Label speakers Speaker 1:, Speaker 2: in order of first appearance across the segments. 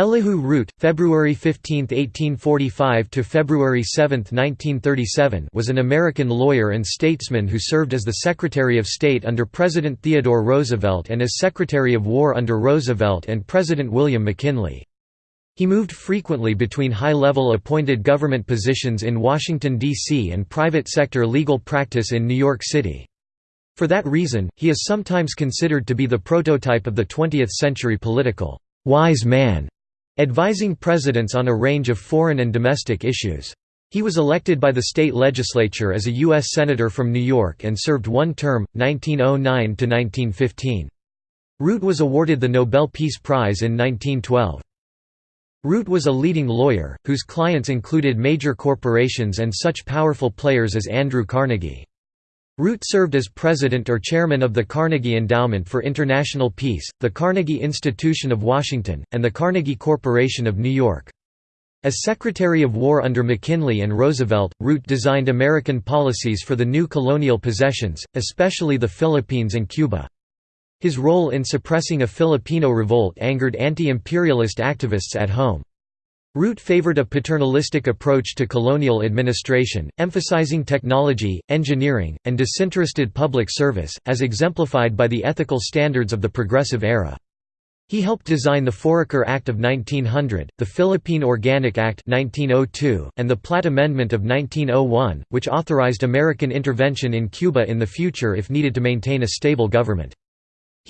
Speaker 1: Elihu Root, February 15, 1845 to February 7, 1937, was an American lawyer and statesman who served as the Secretary of State under President Theodore Roosevelt and as Secretary of War under Roosevelt and President William McKinley. He moved frequently between high-level appointed government positions in Washington, D.C. and private sector legal practice in New York City. For that reason, he is sometimes considered to be the prototype of the 20th-century political wise man advising presidents on a range of foreign and domestic issues. He was elected by the state legislature as a U.S. Senator from New York and served one term, 1909–1915. Root was awarded the Nobel Peace Prize in 1912. Root was a leading lawyer, whose clients included major corporations and such powerful players as Andrew Carnegie. Root served as president or chairman of the Carnegie Endowment for International Peace, the Carnegie Institution of Washington, and the Carnegie Corporation of New York. As Secretary of War under McKinley and Roosevelt, Root designed American policies for the new colonial possessions, especially the Philippines and Cuba. His role in suppressing a Filipino revolt angered anti-imperialist activists at home. Root favored a paternalistic approach to colonial administration, emphasizing technology, engineering, and disinterested public service, as exemplified by the ethical standards of the Progressive Era. He helped design the Foraker Act of 1900, the Philippine Organic Act 1902, and the Platt Amendment of 1901, which authorized American intervention in Cuba in the future if needed to maintain a stable government.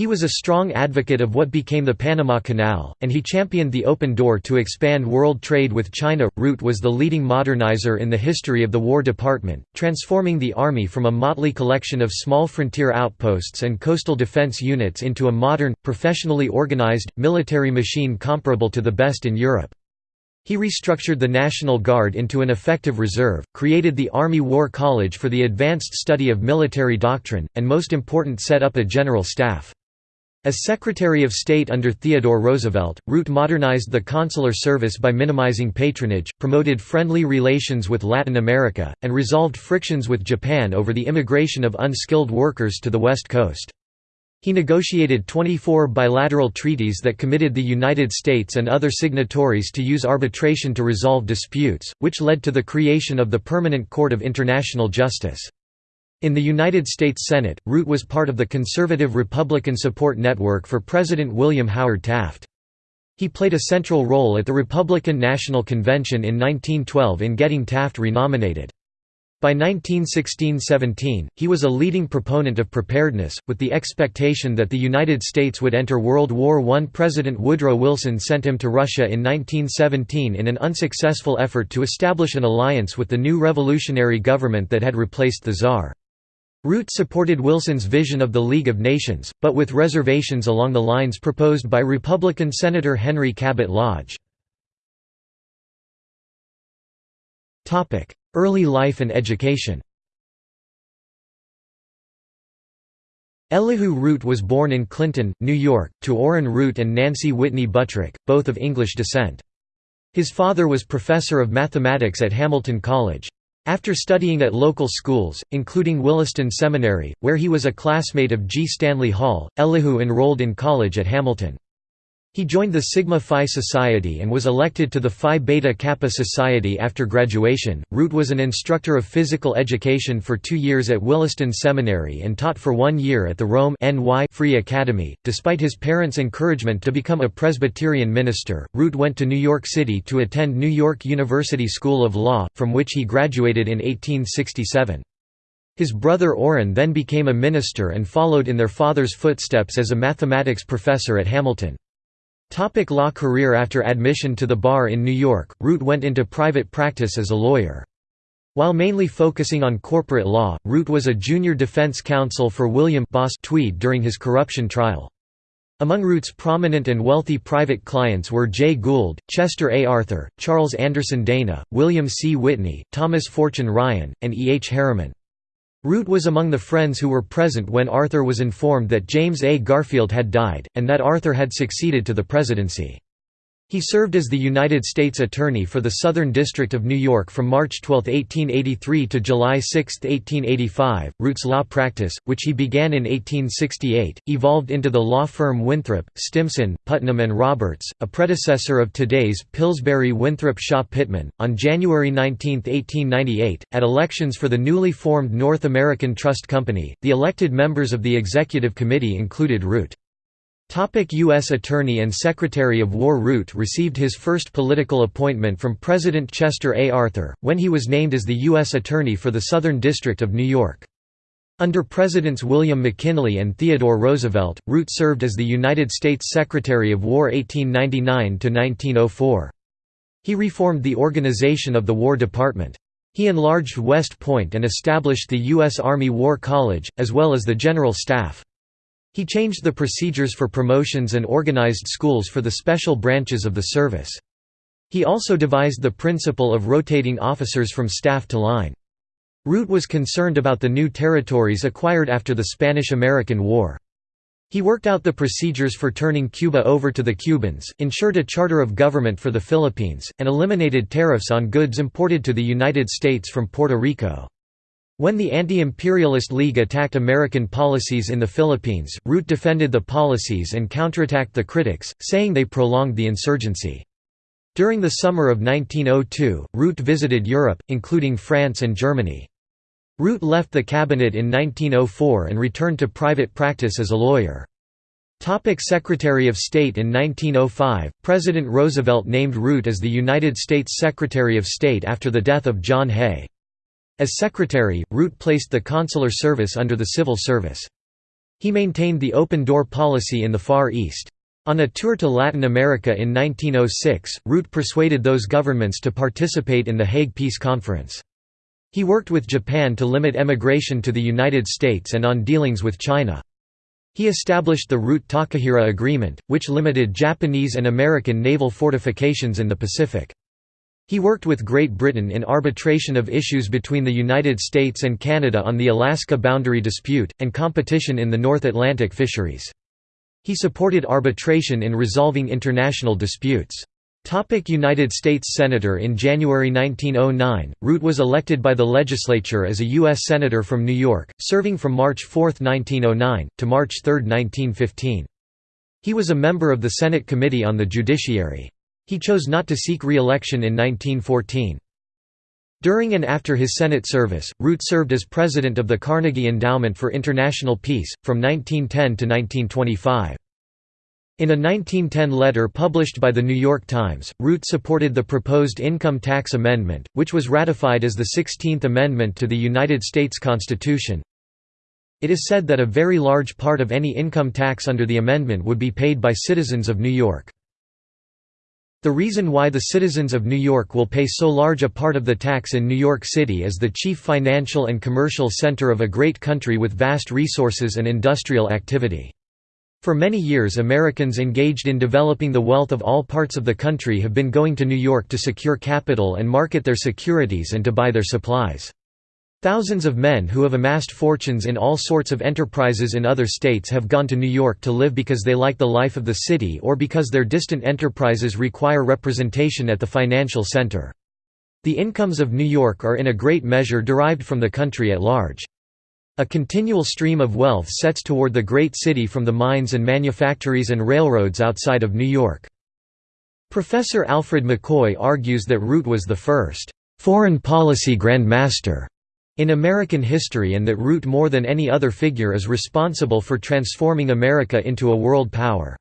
Speaker 1: He was a strong advocate of what became the Panama Canal, and he championed the open door to expand world trade with China. Root was the leading modernizer in the history of the War Department, transforming the Army from a motley collection of small frontier outposts and coastal defense units into a modern, professionally organized, military machine comparable to the best in Europe. He restructured the National Guard into an effective reserve, created the Army War College for the advanced study of military doctrine, and most important set up a general staff. As Secretary of State under Theodore Roosevelt, Root modernized the consular service by minimizing patronage, promoted friendly relations with Latin America, and resolved frictions with Japan over the immigration of unskilled workers to the West Coast. He negotiated 24 bilateral treaties that committed the United States and other signatories to use arbitration to resolve disputes, which led to the creation of the Permanent Court of International Justice. In the United States Senate, Root was part of the conservative Republican support network for President William Howard Taft. He played a central role at the Republican National Convention in 1912 in getting Taft renominated. By 1916–17, he was a leading proponent of preparedness, with the expectation that the United States would enter World War I. President Woodrow Wilson sent him to Russia in 1917 in an unsuccessful effort to establish an alliance with the new revolutionary government that had replaced the Tsar. Root supported Wilson's vision of the League of Nations, but with reservations along the lines proposed by Republican Senator Henry Cabot Lodge. Early life and education Elihu Root was born in Clinton, New York, to Orrin Root and Nancy Whitney Buttrick, both of English descent. His father was professor of mathematics at Hamilton College. After studying at local schools, including Williston Seminary, where he was a classmate of G. Stanley Hall, Elihu enrolled in college at Hamilton. He joined the Sigma Phi Society and was elected to the Phi Beta Kappa Society after graduation. Root was an instructor of physical education for two years at Williston Seminary and taught for one year at the Rome NY Free Academy. Despite his parents' encouragement to become a Presbyterian minister, Root went to New York City to attend New York University School of Law, from which he graduated in 1867. His brother Orrin then became a minister and followed in their father's footsteps as a mathematics professor at Hamilton. Topic law career After admission to the bar in New York, Root went into private practice as a lawyer. While mainly focusing on corporate law, Root was a junior defense counsel for William Boss Tweed during his corruption trial. Among Root's prominent and wealthy private clients were Jay Gould, Chester A. Arthur, Charles Anderson Dana, William C. Whitney, Thomas Fortune Ryan, and E. H. Harriman. Root was among the friends who were present when Arthur was informed that James A. Garfield had died, and that Arthur had succeeded to the presidency. He served as the United States Attorney for the Southern District of New York from March 12, 1883 to July 6, 1885. Root's law practice, which he began in 1868, evolved into the law firm Winthrop, Stimson, Putnam and Roberts, a predecessor of today's Pillsbury Winthrop Shaw Pittman. On January 19, 1898, at elections for the newly formed North American Trust Company, the elected members of the executive committee included Root. U.S. Attorney and Secretary of War Root received his first political appointment from President Chester A. Arthur, when he was named as the U.S. Attorney for the Southern District of New York. Under Presidents William McKinley and Theodore Roosevelt, Root served as the United States Secretary of War 1899–1904. He reformed the organization of the War Department. He enlarged West Point and established the U.S. Army War College, as well as the General Staff. He changed the procedures for promotions and organized schools for the special branches of the service. He also devised the principle of rotating officers from staff to line. Root was concerned about the new territories acquired after the Spanish–American War. He worked out the procedures for turning Cuba over to the Cubans, ensured a charter of government for the Philippines, and eliminated tariffs on goods imported to the United States from Puerto Rico. When the Anti-Imperialist League attacked American policies in the Philippines, Root defended the policies and counterattacked the critics, saying they prolonged the insurgency. During the summer of 1902, Root visited Europe, including France and Germany. Root left the cabinet in 1904 and returned to private practice as a lawyer. Topic Secretary of State In 1905, President Roosevelt named Root as the United States Secretary of State after the death of John Hay. As secretary, Root placed the consular service under the civil service. He maintained the open-door policy in the Far East. On a tour to Latin America in 1906, Root persuaded those governments to participate in the Hague Peace Conference. He worked with Japan to limit emigration to the United States and on dealings with China. He established the Root-Takahira Agreement, which limited Japanese and American naval fortifications in the Pacific. He worked with Great Britain in arbitration of issues between the United States and Canada on the Alaska boundary dispute, and competition in the North Atlantic fisheries. He supported arbitration in resolving international disputes. Topic United States Senator In January 1909, Root was elected by the legislature as a U.S. Senator from New York, serving from March 4, 1909, to March 3, 1915. He was a member of the Senate Committee on the Judiciary. He chose not to seek re-election in 1914. During and after his Senate service, Root served as president of the Carnegie Endowment for International Peace, from 1910 to 1925. In a 1910 letter published by The New York Times, Root supported the proposed income tax amendment, which was ratified as the 16th Amendment to the United States Constitution. It is said that a very large part of any income tax under the amendment would be paid by citizens of New York. The reason why the citizens of New York will pay so large a part of the tax in New York City is the chief financial and commercial center of a great country with vast resources and industrial activity. For many years Americans engaged in developing the wealth of all parts of the country have been going to New York to secure capital and market their securities and to buy their supplies. Thousands of men who have amassed fortunes in all sorts of enterprises in other states have gone to New York to live because they like the life of the city or because their distant enterprises require representation at the financial center. The incomes of New York are in a great measure derived from the country at large. A continual stream of wealth sets toward the great city from the mines and manufactories and railroads outside of New York. Professor Alfred McCoy argues that Root was the first foreign policy grandmaster in American history and that Root more than any other figure is responsible for transforming America into a world power.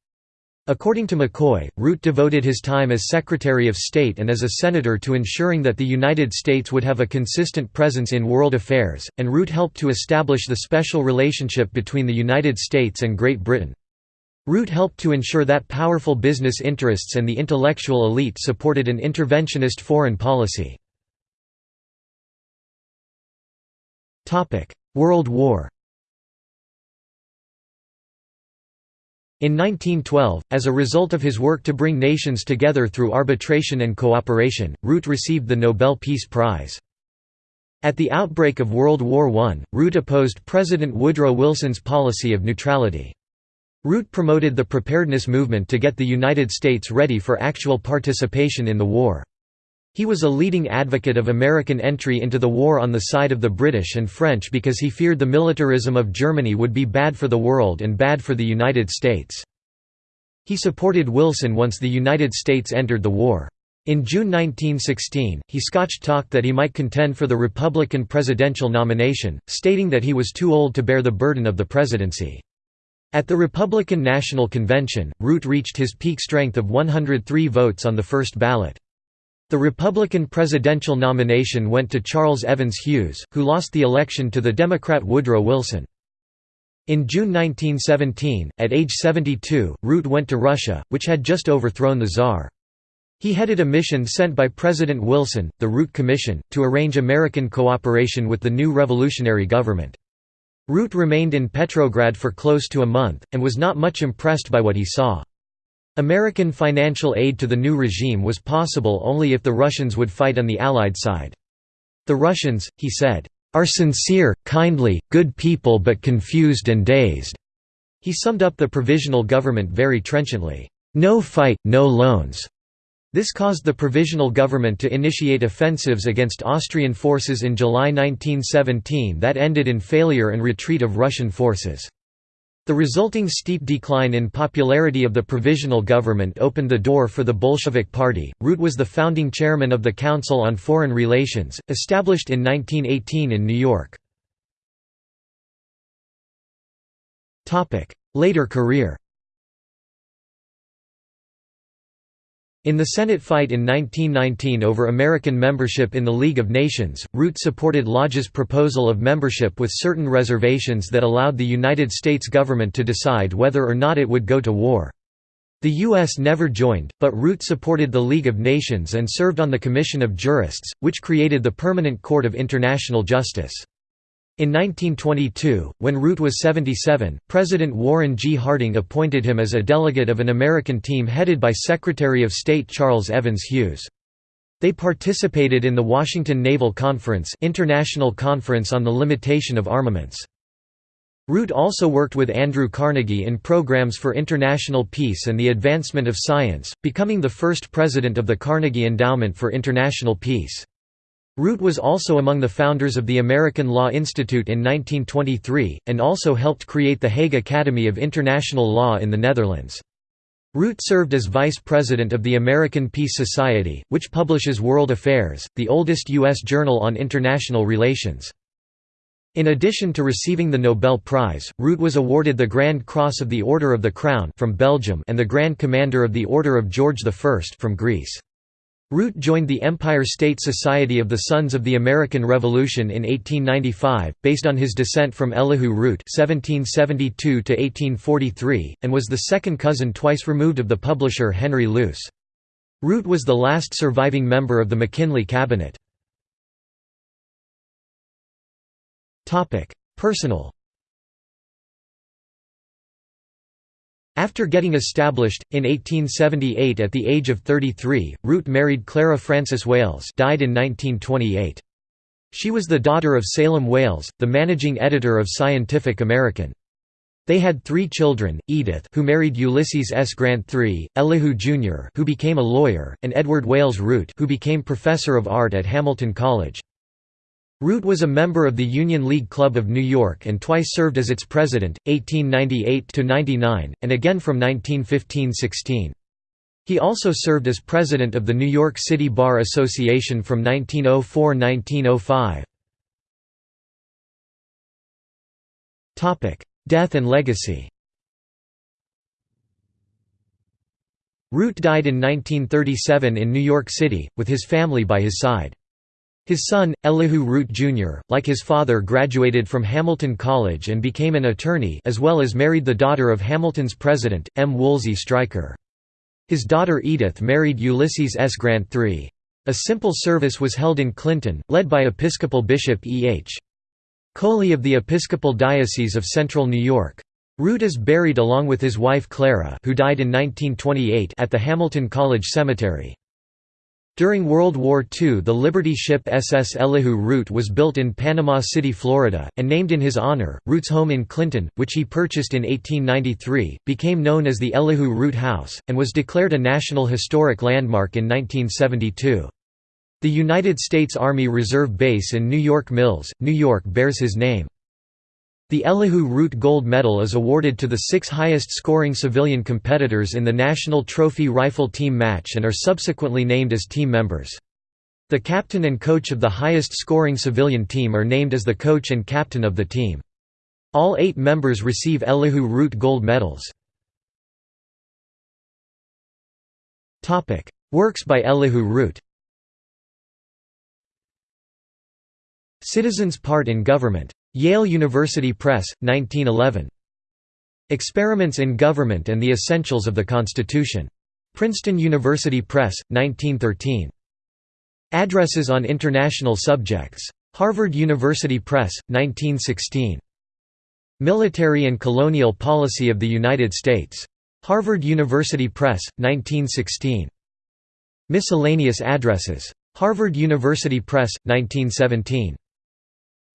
Speaker 1: According to McCoy, Root devoted his time as Secretary of State and as a senator to ensuring that the United States would have a consistent presence in world affairs, and Root helped to establish the special relationship between the United States and Great Britain. Root helped to ensure that powerful business interests and the intellectual elite supported an interventionist foreign policy. World War In 1912, as a result of his work to bring nations together through arbitration and cooperation, Root received the Nobel Peace Prize. At the outbreak of World War I, Root opposed President Woodrow Wilson's policy of neutrality. Root promoted the preparedness movement to get the United States ready for actual participation in the war. He was a leading advocate of American entry into the war on the side of the British and French because he feared the militarism of Germany would be bad for the world and bad for the United States. He supported Wilson once the United States entered the war. In June 1916, he scotch talked that he might contend for the Republican presidential nomination, stating that he was too old to bear the burden of the presidency. At the Republican National Convention, Root reached his peak strength of 103 votes on the first ballot. The Republican presidential nomination went to Charles Evans Hughes, who lost the election to the Democrat Woodrow Wilson. In June 1917, at age 72, Root went to Russia, which had just overthrown the Tsar. He headed a mission sent by President Wilson, the Root Commission, to arrange American cooperation with the new revolutionary government. Root remained in Petrograd for close to a month, and was not much impressed by what he saw. American financial aid to the new regime was possible only if the Russians would fight on the Allied side. The Russians, he said, are sincere, kindly, good people but confused and dazed." He summed up the provisional government very trenchantly, "'No fight, no loans'". This caused the provisional government to initiate offensives against Austrian forces in July 1917 that ended in failure and retreat of Russian forces. The resulting steep decline in popularity of the provisional government opened the door for the Bolshevik Party. Root was the founding chairman of the Council on Foreign Relations, established in 1918 in New York. Later career In the Senate fight in 1919 over American membership in the League of Nations, Root supported Lodge's proposal of membership with certain reservations that allowed the United States government to decide whether or not it would go to war. The U.S. never joined, but Root supported the League of Nations and served on the Commission of Jurists, which created the Permanent Court of International Justice. In 1922, when Root was 77, President Warren G. Harding appointed him as a delegate of an American team headed by Secretary of State Charles Evans Hughes. They participated in the Washington Naval Conference International Conference on the Limitation of Armaments. Root also worked with Andrew Carnegie in programs for international peace and the advancement of science, becoming the first president of the Carnegie Endowment for International Peace. Root was also among the founders of the American Law Institute in 1923, and also helped create the Hague Academy of International Law in the Netherlands. Root served as vice president of the American Peace Society, which publishes World Affairs, the oldest U.S. journal on international relations. In addition to receiving the Nobel Prize, Root was awarded the Grand Cross of the Order of the Crown from Belgium and the Grand Commander of the Order of George I from Greece. Root joined the Empire State Society of the Sons of the American Revolution in 1895, based on his descent from Elihu Root (1772–1843), and was the second cousin twice removed of the publisher Henry Luce. Root was the last surviving member of the McKinley cabinet. Topic: Personal After getting established, in 1878 at the age of 33, Root married Clara Frances Wales died in 1928. She was the daughter of Salem Wales, the managing editor of Scientific American. They had three children, Edith who married Ulysses S. Grant III, Elihu Jr. who became a lawyer, and Edward Wales Root who became professor of art at Hamilton College. Root was a member of the Union League Club of New York and twice served as its president, 1898–99, and again from 1915–16. He also served as president of the New York City Bar Association from 1904–1905. Death and legacy Root died in 1937 in New York City, with his family by his side. His son, Elihu Root Jr., like his father graduated from Hamilton College and became an attorney as well as married the daughter of Hamilton's president, M. Woolsey Stryker. His daughter Edith married Ulysses S. Grant III. A simple service was held in Clinton, led by Episcopal Bishop E. H. Coley of the Episcopal Diocese of Central New York. Root is buried along with his wife Clara who died in 1928 at the Hamilton College Cemetery. During World War II the Liberty ship SS Elihu Root was built in Panama City, Florida, and named in his honor. Root's home in Clinton, which he purchased in 1893, became known as the Elihu Root House, and was declared a National Historic Landmark in 1972. The United States Army Reserve Base in New York Mills, New York bears his name. The Elihu Root Gold Medal is awarded to the six highest-scoring civilian competitors in the National Trophy Rifle Team match and are subsequently named as team members. The captain and coach of the highest-scoring civilian team are named as the coach and captain of the team. All eight members receive Elihu Root Gold Medals. Works by Elihu Root Citizens' Part in Government Yale University Press, 1911. Experiments in Government and the Essentials of the Constitution. Princeton University Press, 1913. Addresses on International Subjects. Harvard University Press, 1916. Military and Colonial Policy of the United States. Harvard University Press, 1916. Miscellaneous Addresses. Harvard University Press, 1917.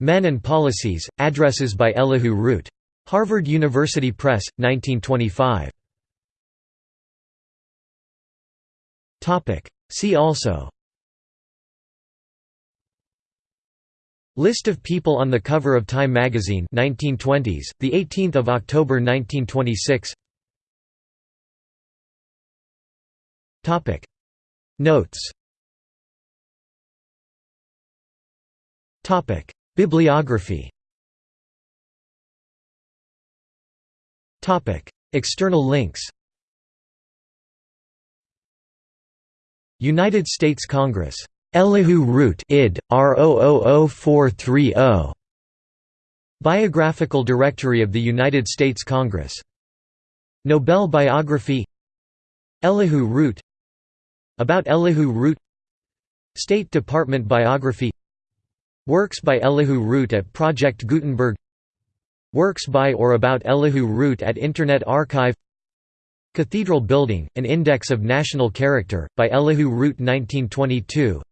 Speaker 1: Men and Policies, Addresses by Elihu Root. Harvard University Press, 1925. See also List of people on the cover of Time magazine 1920s, the 18th of October 1926. Topic Notes Topic Bibliography External links United States Congress. Elihu Root id. R000430. Biographical Directory of the United States Congress. Nobel Biography Elihu Root About Elihu Root State Department Biography Works by Elihu Root at Project Gutenberg. Works by or about Elihu Root at Internet Archive. Cathedral Building, An Index of National Character, by Elihu Root 1922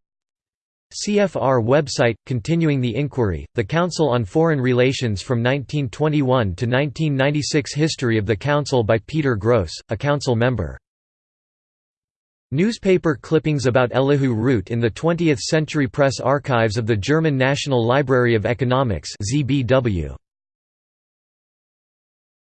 Speaker 1: CFR website, continuing the inquiry, the Council on Foreign Relations from 1921 to 1996 History of the Council by Peter Grose, a council member Newspaper clippings about Elihu Root in the 20th Century Press Archives of the German National Library of Economics ZBW.